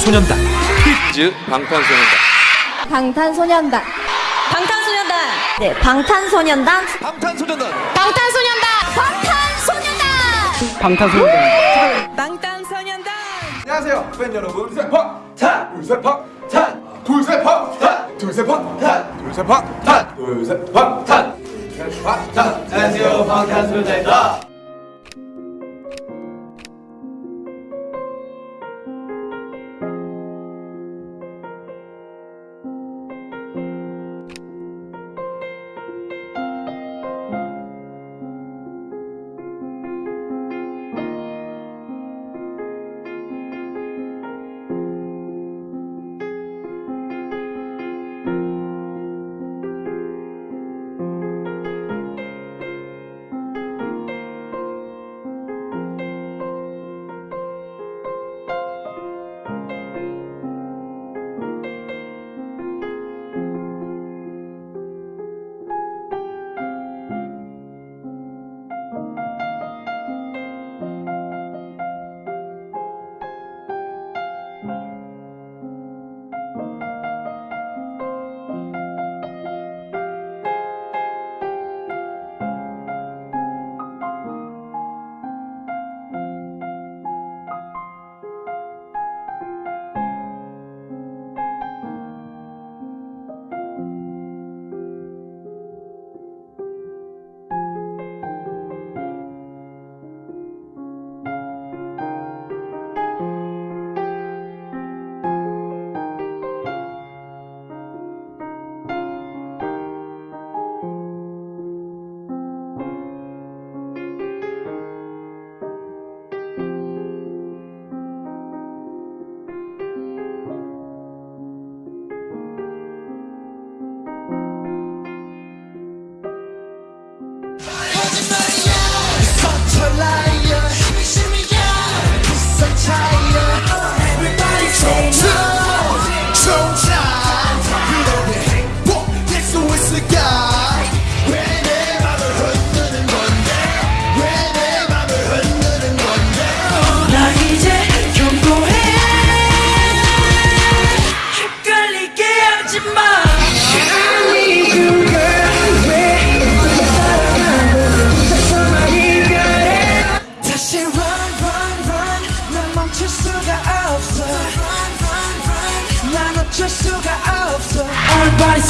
방탄소년단. 퀴즈 방탄소년단. 방탄소년단. 방탄소년단. 네, 방탄소년단. 방탄소년단. 방탄소년단. 방탄소년단. 방탄소년단. 안녕하세요 팬 여러분. 둘셋팍탄 둘셋팍탄 둘셋팍탄 둘셋팍탄 둘셋팍탄 둘셋팍탄 둘셋팍탄 안녕하세요 방탄소년단입니다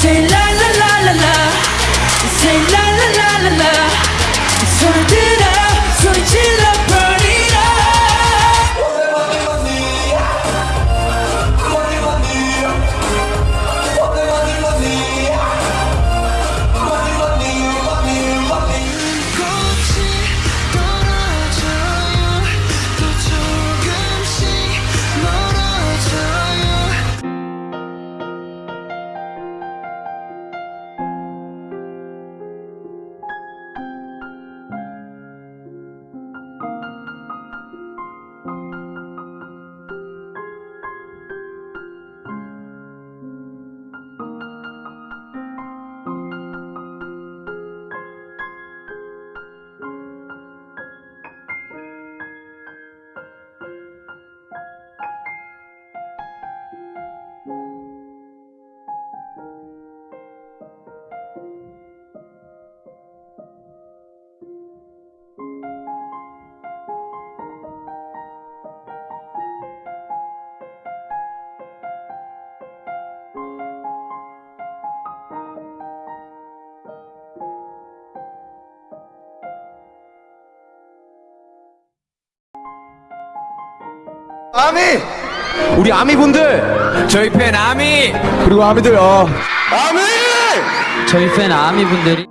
say life 아미! 우리 아미분들! 저희 팬 아미! 그리고 아미들 어 아미! 저희 팬 아미분들이